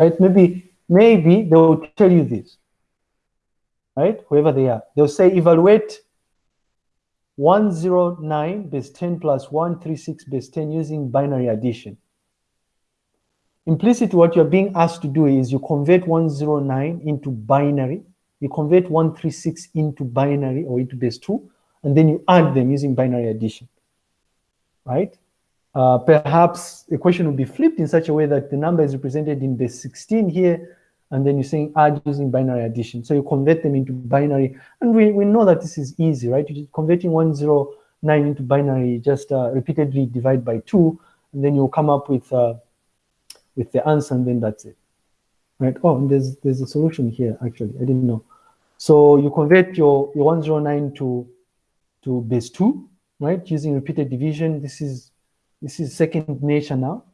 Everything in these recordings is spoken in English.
right? Maybe, maybe they will tell you this, right? Whoever they are, they'll say evaluate 109 base 10 plus 136 base 10 using binary addition. Implicit what you're being asked to do is you convert 109 into binary, you convert 136 into binary or into base 2, and then you add them using binary addition, right? Uh, perhaps the question would be flipped in such a way that the number is represented in base 16 here, and then you're saying add using binary addition. So you convert them into binary, and we, we know that this is easy, right? You're converting 109 into binary, just uh, repeatedly divide by 2, and then you'll come up with uh, with the answer, and then that's it, right? Oh, and there's there's a solution here, actually, I didn't know. So you convert your, your 109 to, to base 2, right, using repeated division. This is this is second nature now,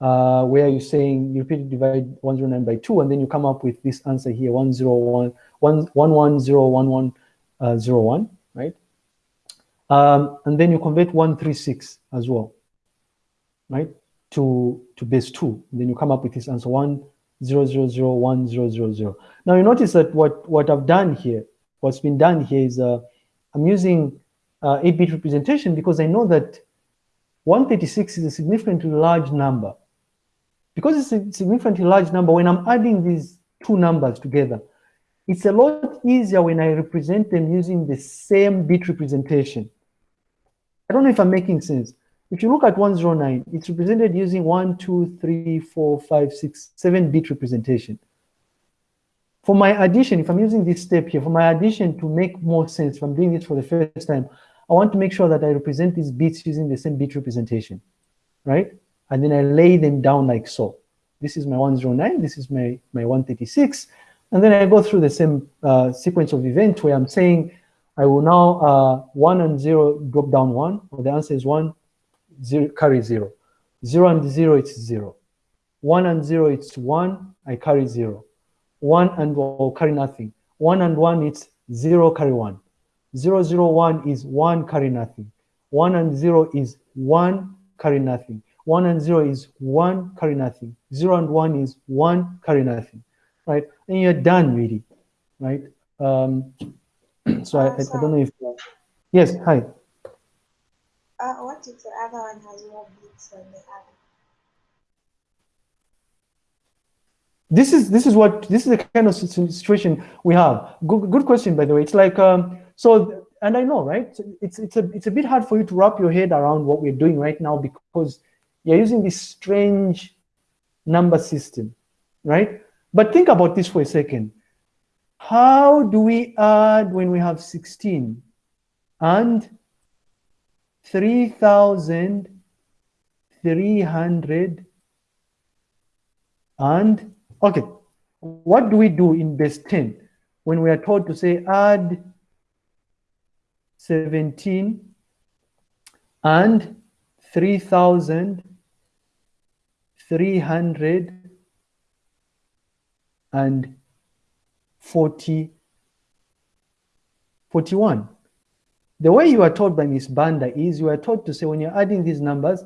uh, where you're saying you repeatedly divide 109 by 2, and then you come up with this answer here, 101, 1101101, uh, right? Um, and then you convert 136 as well, right, to, to base 2. And then you come up with this answer, 1, 0, 0, 0, 1, 0, 0, 0. Now you notice that what, what I've done here, what's been done here is uh, I'm using 8-bit uh, representation because I know that 136 is a significantly large number. Because it's a significantly large number, when I'm adding these two numbers together, it's a lot easier when I represent them using the same bit representation. I don't know if I'm making sense. If you look at 109, it's represented using 1, 2, 3, 4, 5, 6, 7 bit representation. For my addition, if I'm using this step here, for my addition to make more sense, if I'm doing it for the first time, I want to make sure that I represent these bits using the same bit representation, right? And then I lay them down like so. This is my 109, this is my, my 136. And then I go through the same uh, sequence of events where I'm saying, I will now uh, 1 and 0 drop down 1, or the answer is 1, zero, carry 0. 0 and 0, it's 0. 1 and 0, it's 1, I carry 0. 1 and 1, carry nothing. 1 and 1, it's 0, carry 1. 0, 0, 1 is 1, carry nothing. 1 and 0 is 1, carry nothing. 1 and 0 is 1, carry nothing. 0 and 1 is 1, carry nothing, right? And you're done, really, right? Um, so I, I, I, don't know if, uh, yes, hi. Uh, what if the other one has more bits than the other? This is this is what this is the kind of situation we have. Good good question, by the way. It's like um, so, and I know, right? It's it's a it's a bit hard for you to wrap your head around what we're doing right now because you're using this strange number system, right? But think about this for a second. How do we add when we have 16 and 3,300 and, okay, what do we do in base 10 when we are told to say add 17 and 3,340 41. The way you are taught by Miss Banda is you are taught to say when you're adding these numbers,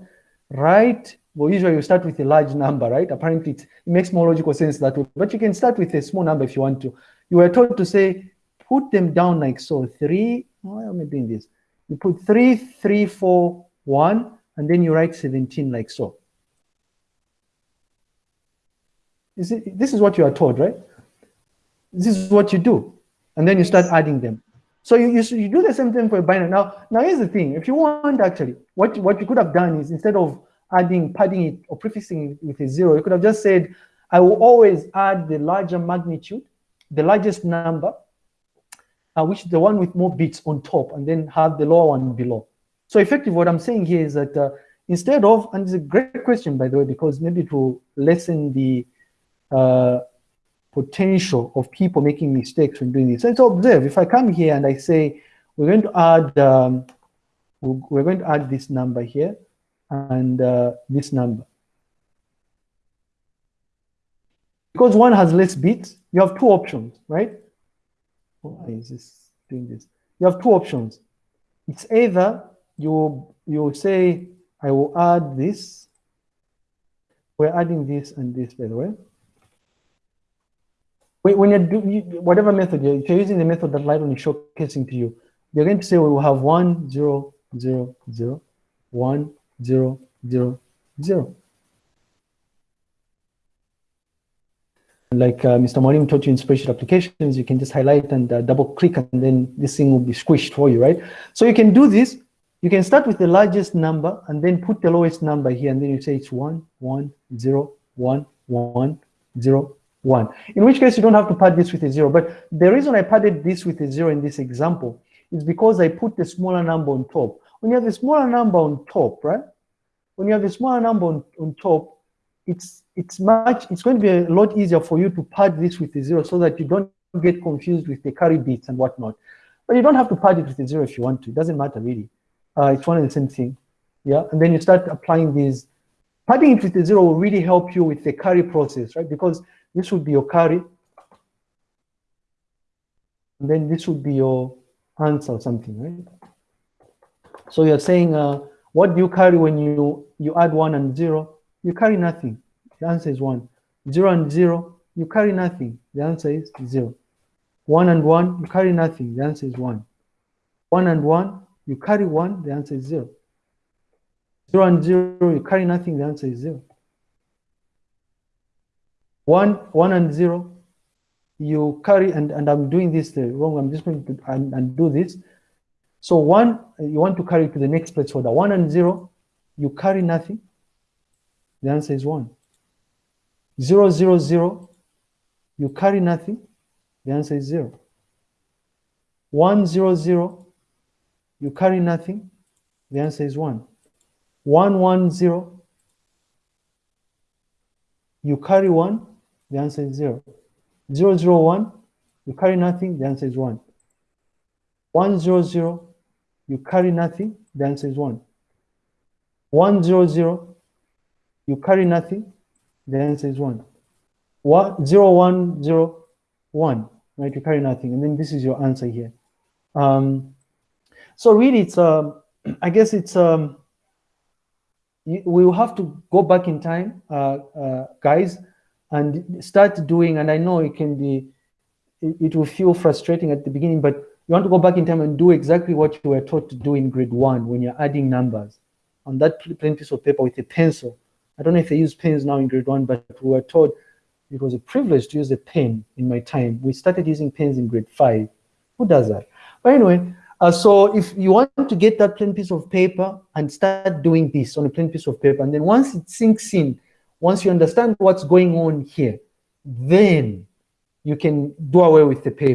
write, well, usually you start with a large number, right? Apparently it, makes more logical sense that way, but you can start with a small number if you want to. You are taught to say, put them down like so, three, why am I doing this? You put three, three, four, one, and then you write 17 like so. Is it, this is what you are taught, right? This is what you do. And then you start adding them. So you, you, you do the same thing for a binary. Now, now here's the thing. If you want actually, what, what you could have done is instead of adding, padding it or prefixing it with a zero, you could have just said, I will always add the larger magnitude, the largest number, uh, which is the one with more bits on top, and then have the lower one below. So effectively, what I'm saying here is that uh, instead of, and it's a great question, by the way, because maybe to lessen the uh, potential of people making mistakes when doing this. So observe, if I come here and I say, we're going to add, um, we're going to add this number here and uh, this number. Because one has less bits, you have two options, right? Why is this doing this? You have two options. It's either you, you say, I will add this. We're adding this and this, by the way. when, you do whatever method, you're, if you're using the method that Lighton is showcasing to you, you're going to say we will have one, zero, zero, zero, one, zero, zero, zero. Like uh, Mr. Morim taught you in spreadsheet applications, you can just highlight and uh, double click and then this thing will be squished for you, right? So you can do this. You can start with the largest number and then put the lowest number here and then you say it's one, one, zero, one, one, zero, one. In which case you don't have to pad this with a zero. But the reason I padded this with a zero in this example is because I put the smaller number on top. When you have a smaller number on top, right? When you have a smaller number on, on top, it's it's much it's going to be a lot easier for you to pad this with a zero so that you don't get confused with the carry bits and whatnot. But you don't have to pad it with a zero if you want to. It doesn't matter really. Uh, it's one and the same thing. Yeah, and then you start applying these. Padding it with a zero will really help you with the carry process, right? Because this would be your carry. And then this would be your answer or something, right? So you're saying, uh, what do you carry when you, you add one and zero? You carry nothing. The answer is one. Zero and zero, you carry nothing. The answer is zero. One and one, you carry nothing. The answer is one. One and one, you carry one. The answer is zero. Zero and zero, you carry nothing. The answer is zero. One, one and zero, you carry, and, and I'm doing this uh, wrong. I'm just going to and, and do this. So one, you want to carry to the next place placeholder. One and zero, you carry nothing. The answer is one. Zero, zero, zero, you carry nothing. The answer is zero. One, zero, zero, you carry nothing. The answer is one. One, one, zero, you carry one. The answer is zero. Zero, zero, one, you carry nothing. The answer is one. One, zero, zero, you carry nothing. The answer is one. One, zero, zero, you carry nothing. The answer is one. What zero one zero one, right? You carry nothing. And then this is your answer here. Um, so really it's, um, I guess it's, um, we will have to go back in time, uh, uh, guys, and start doing, and I know it can be, it, it will feel frustrating at the beginning, but you want to go back in time and do exactly what you were taught to do in grade one when you're adding numbers on that plain piece of paper with a pencil. I don't know if they use pens now in grade one, but we were taught it was a privilege to use a pen in my time. We started using pens in grade five. Who does that? But anyway, uh, so if you want to get that plain piece of paper and start doing this on a plain piece of paper, and then once it sinks in, once you understand what's going on here, then you can do away with the paper.